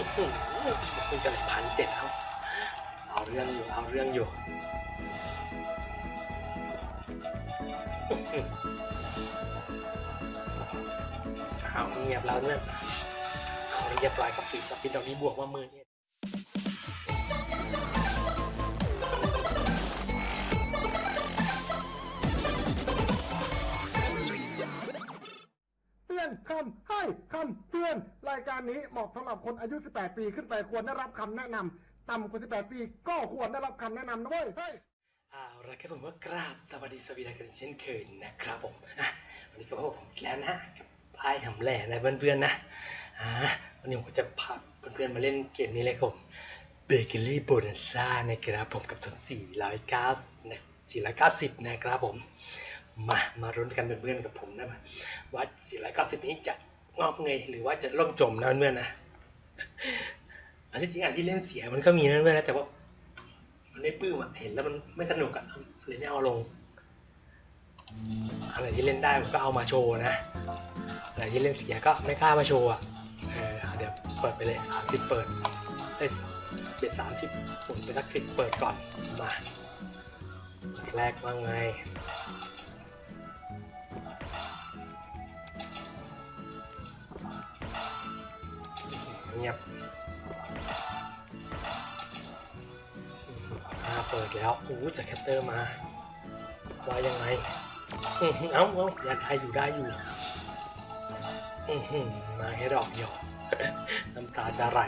อื้อหือคุยกันเลยพันเจ็ดแล้วเอาเรื่องอยู่ เอาเรื่องอยู่เอาเงียบแล้วเนี่ยเอาเรียบร้อยกับสีสปินดอกนี้บวกว่ามือเนี่ย อนคำให้คำเตือน รายการนี้เหมาะสำหรับคนอายุ 18 ปีขึ้นไปควรได้รับคำแนะนำต่ำกว่า 18 ปีก็ควรได้รับคำแนะนำนะเว้ยเฮ้ยเอาละครับผมว่ากราบสวัสดีสวัสดีกันเช่นเคยนะครับผมอะวันนี้ก็พบผมอีกแล้วนะกับไพ่หำแหล่นะเพื่อนๆนะอ่าวันนี้ผมจะพาเพื่อนๆมาเล่นเกมนี้เลยครับ Bakery Bonanza นะครับผมกับทุน490 490 นะครับผม มามารุ้นกันเป็นเพื่อนกับผมนะมาว่า490 นี้จะงอกเงยหรือว่าจะล่มจมนะเพื่อนๆนะอันที่จริงอันที่เล่นเสียมันก็มีนะเพื่อนๆนะแต่ว่า มันไม่ปื้มอะเห็นแล้วมันไม่สนุกอะเลยไม่เอาลงอะไรที่เล่นได้ผมก็เอามาโชว์นะอะไรที่เล่นเสียก็ไม่กล้ามาโชว์อะเออเดี๋ยวเปิดไปเลยสามสิบเปิดได้เบ็ดสามสิบผมไปสักสิบเปิดก่อนมาแรกว่าไง งียบอาเปิดแล้วโอ้โหสแคตเตอร์มา ว่ายังไง เอ้าเอ้ายังได้อยู่ได้อยู่มาแค่ดอกเดียว น้ำตาจะไหล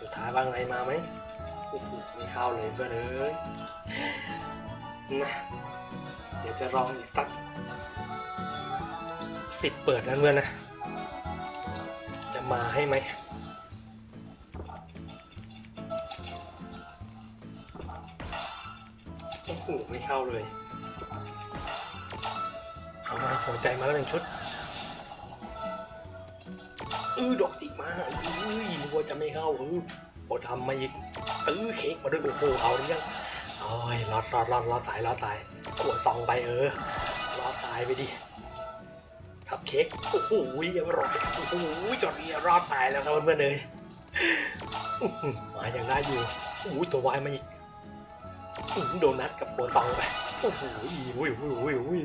สุดท้ายว่าไงมาไหมโอ้โหไม่เข้าเลยเพื่อนเอ้ยนะ จะลองอีกสักสิบเปิดนะเพื่อนนะ จะมาให้ไหมโอ้โหไม่เข้าเลย เอามาหัวใจมาแล้วหนึ่งชุดเออดอกจิกมาเอ้ยนึกว่าจะไม่เข้าเออโอทำมาอีกเออเค้กมาด้วยโอ้โหเอาหรือยังโอ้ยรอดรอดรอดรอดตายรอดตาย ขวดซองไปเออรอดตายไปดิคัพเค้กโอ้โหเรียบร้อยโอ้โหจอดเรียรอดตายแล้วครับเพื่อนๆเลยมาอย่างได้อยู่โอ้โหตัววายมาอีกโดนัทกับโบซองไปโอ้โหอุ้ยอุ้ยอุ้ยอุ้ย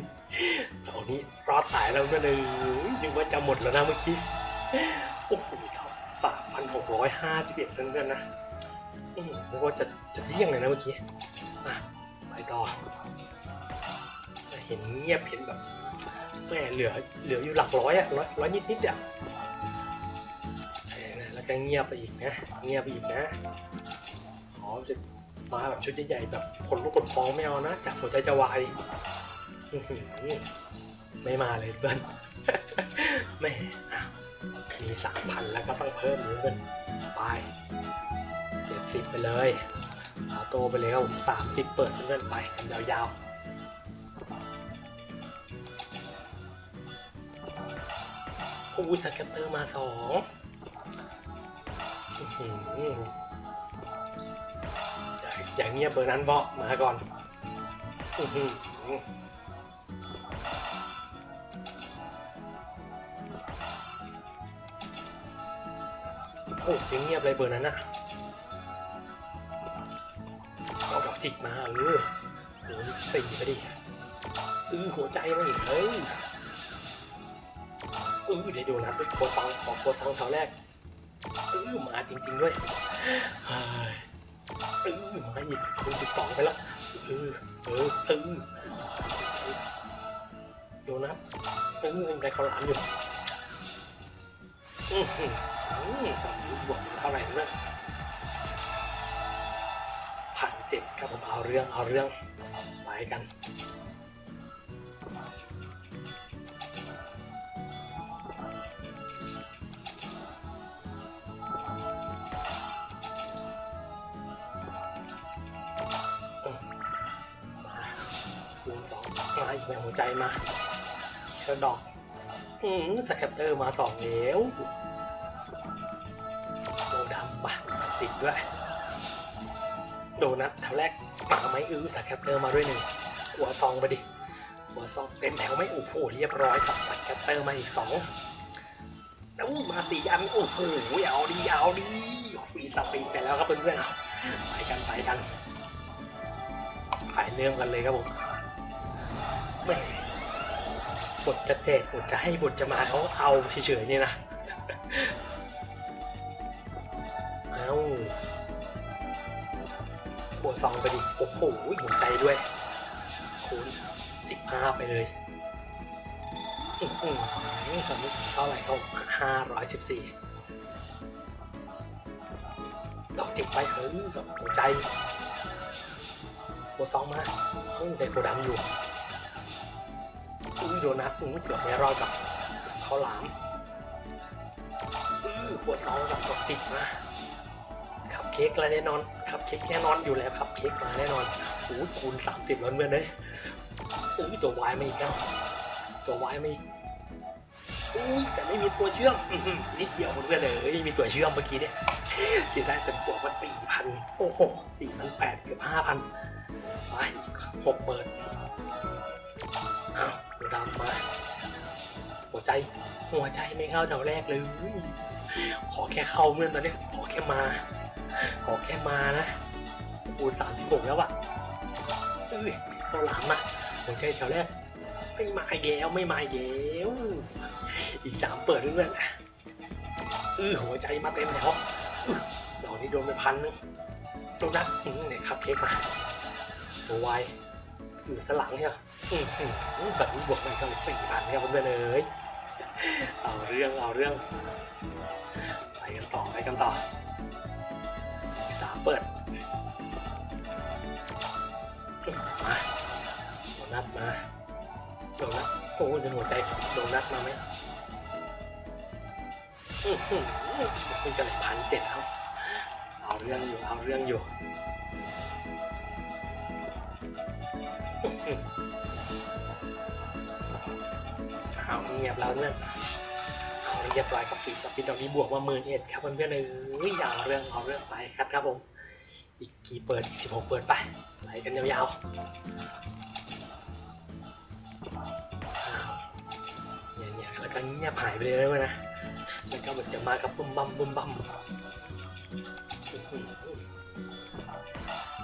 ตอนนี้รอดตายแล้วเพื่อนเลยนึกว่าจะหมดแล้วนะเมื่อกี้โอ้โหสามพันหกร้อยห้าสิบเอ็ดเพื่อนๆนะอื้อหือนึกว่าจะจะเลี่ยงเลยนะเมื่อกี้อะไปต่อ ห็นเงียบเห็นแบบแหมเหลือเหลืออยู่หลักร้อยอะร้อยร้อยนิดนิดอะเออแล้วก็เงียบไปอีกนะ เงียบไปอีกนะอ๋อจะมาแบบชุดใหญ่ๆแบบคนลุกขนพองไม่เอานะจากหัวใจจะวายไม่มาเลยเพื่อนแม่มีสามพันแล้วก็ต้องเพิ่มเพื่อนไปเจ็ดสิบไปเลยเอาโตไปแล้วสามสิบเปิดเพื่อนไปกันยาวๆ อู้สแกตเตอร์มาสองอย่าอย่าเงียบเบอร์นั้นบอกมาก่อนอโอ้ยังเงียบเลยเบอร์นั้นอะเอาดอกจิกมาเออโอ้สี่ไปดิเออหัวใจมาอีกเฮ้ย ออเดี๋ยวดูนะด้วยโคซองของโคซองแถวแรกเออมาจริง ๆ ด้วยเออมาอีกคูณสิบสองไปแล้วเออเออเออโดนัทเออยังได้ข้าวหลามอยู่อือหืออือจำรู้บวกเท่าไหร่นะพันเจ็ดครับผมเอาเรื่องเอาเรื่องไปกันาอีกแม่หัวใจมาชะดอก อืม scatter มาสองแล้วโดดำปะจิกด้วย โดนัทแถวแรกมาไหมอื้อ scatter มาด้วยหนึ่งหัวซองไปดิ หัวซองเต็มแถวไม่โอ้โหเรียบร้อยตัด scatter มาอีกสองอู้วมาสี่อันโอ้โหเอาดีเอาดี free spin ไปแล้วครับเพื่อนๆเอาไปกันไปกันไปเริ่มกันเลยครับผม แหม่บทจะแจกบทจะให้บทจะมาเขาเอาเฉยๆเนี่ยนะเอาหัวซองไปดิ โอ้โหหัวใจด้วยคูณสิบห้าไปเลยอื้อหือสมิเท่าไหร่เขาห้าร้อยสิบสี่ดอกจิกไปเฮ้ยกับหัวใจหัวซองมาเฮ้ยได้โกดำอยู่ อุ้ยโดนัทอื้อเกือบไม่รอดกับเขาหลามอื้อหัวซองกับดอกจิกมาขับเค้กอะไรแน่นอนขับเค้กแน่นอนอยู่แล้วขับเค้กมาแน่นอนโอ้คูณสามสิบแล้วเพื่อนเลยอุ้ยตัววายมาอีกแล้วตัววายมาอีกอุ้ยแต่ไม่มีตัวเชื่อมนิดเดียวเพื่อนเลยไม่มีตัวเชื่อมเมื่อกี้เนี่ยเสียดายเต็มตัวว่าสี่พันโอ้โหสี่พันแปดเกือบห้าพันมาอีกหกเปิดอ้าว ดำมาหัวใจ หัวใจไม่เข้าแถวแรกเลย ขอแค่เข้าเมื่อนตอนนี้ ขอแค่มา ขอแค่มานะปูนสามสิบหกแล้วอะเอ้ยตัวหลามมาหัวใจแถวแรก ไม่มาอีกแล้วไม่มาอีกแล้วอีกสามเปิดเพื่อนๆเออหัวใจมาเต็มแล้วอื้อดอกนี้โดนไปพันนึงตรงนั้นอื้อเนี่ยขับเค้กมาตัววาย อยู่สลังเนี่ยอืมอืมอืมจัดบวกมันกันสี่พันครับเพื่อนๆเอ้ยเอาเรื่องเอาเรื่องไปกันต่อไปกันต่ออีกสามเปิดมาโดนัทมาโดนัทโอ้ยหัวใจโดนัทมาไหมอื้อหือมันจะพันเจ็ดแล้วเอาเรื่องอยู่เอาเรื่องอยู่ เอาเงียบแล้วเนี่ยเอาเรียบร้อยกับฟีสปินดอกนี้บวกมาหมื่นเอ็ดครับเพื่อนๆเลยอย่าเอาเรื่องเอาเรื่องไปครับครับผม อีกกี่เปิดอีกสิบหกเปิดไปไปกันยาวๆเนี่ยเนี่ยแล้วก็เงียบหายไปเลยนะเว้ยนะแล้วก็เหมือนจะมากับบุ้มบัมบุ้มบัม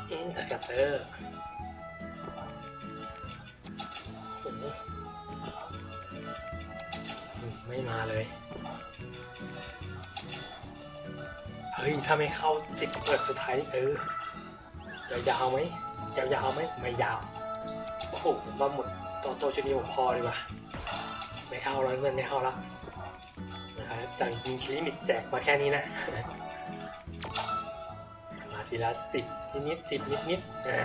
อื้มสกัตเตอร์ ไม่มาเลย เฮ้ย ถ้าไม่เข้าสิบเปิดสุดท้ายเออยาวๆไหมยาวๆไหมไม่ยาว โอ้โหมาหมดตัวโตชนีผมพอดีกว่า ไม่เข้าแล้วเงินไม่เข้าล้วนะครับจากมีลิมิตแจกมาแค่นี้นะ มาทีละสิบนิดนิดสิบนิดนิดๆอ่า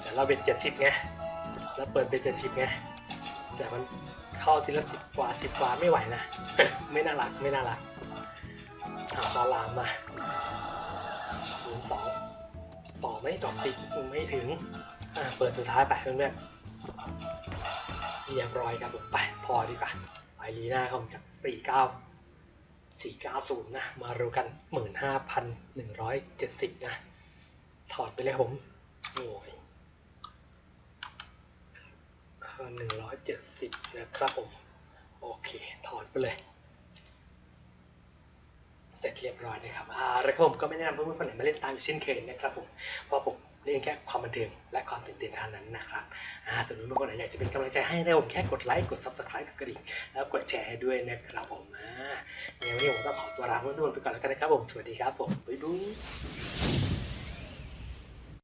แต่เราเป็นเจ็ดสิบไง แล้วเปิดเป็นเจ็ดสิบไง แต่มัน เข้าทีละสิบกว่าสิบกว่าไม่ไหวนะ ไม่น่ารักไม่น่ารักอาคอลามมาศูนย์สองต่อไม่ดอกจิกไม่ถึงเปิดสุดท้ายไปเพื่อนๆเรียบร้อยครับผมไปพอดีกว่าไปลีน่าเขาจากสี่เก้าสี่เก้าศูนย์นะ มารู้กันหมื่นห้าพันหนึ่งร้อยเจ็ดสิบนะ ถอดไปเลยครับผมโอ้ย หนึ่งร้อยเจ็ดสิบนะครับผม โอเค ถอดไปเลย เสร็จเรียบร้อยนะครับอ่าแล้วครับผมก็ไม่แนะนำเพื่อนๆคนไหนมาเล่นตามอยู่เช่นเคยนะครับผม เพราะผมเล่นแค่ความบันเทิงและความตื่นเต้นเท่านั้นนะครับอ่าส่วนเพื่อนๆคนไหนอยากจะเป็นกำลังใจให้นะผมแค่กดไลค์ กด subscribe กดกระดิ่ง แล้วกดแชร์ให้ด้วยนะครับผมอ่าเดี๋ยววันนี้ผมต้องขอตัวลาเพื่อนๆไปก่อนแล้วกันนะครับผม สวัสดีครับผม บ๊ายบาย